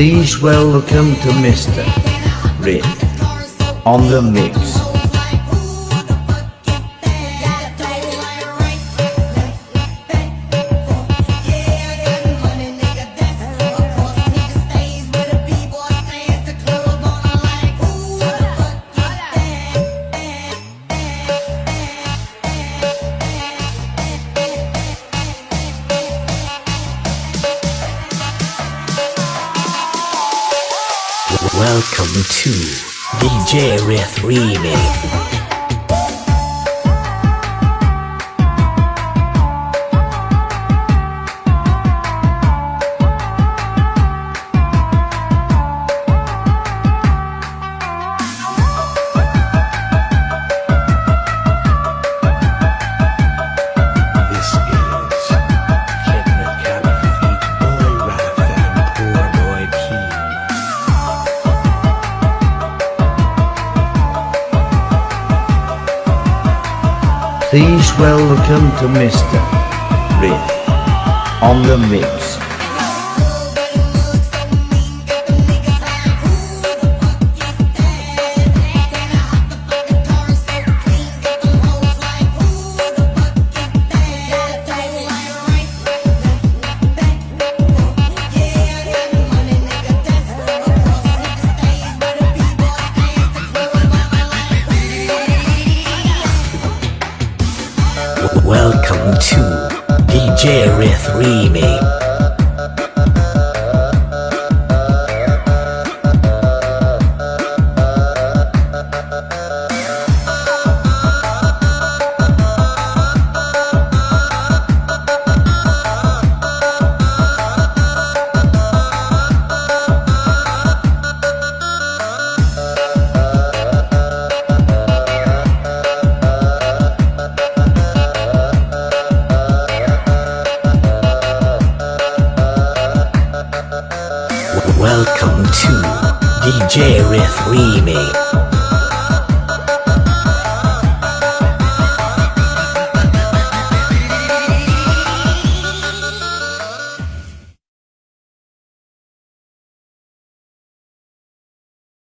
Please welcome to Mr. Riff on the mix. Welcome to DJ Riff Remix. Please welcome to Mr. Riff on the mix. Welcome to DJ Riff Remix. Welcome to DJ Riff Remix.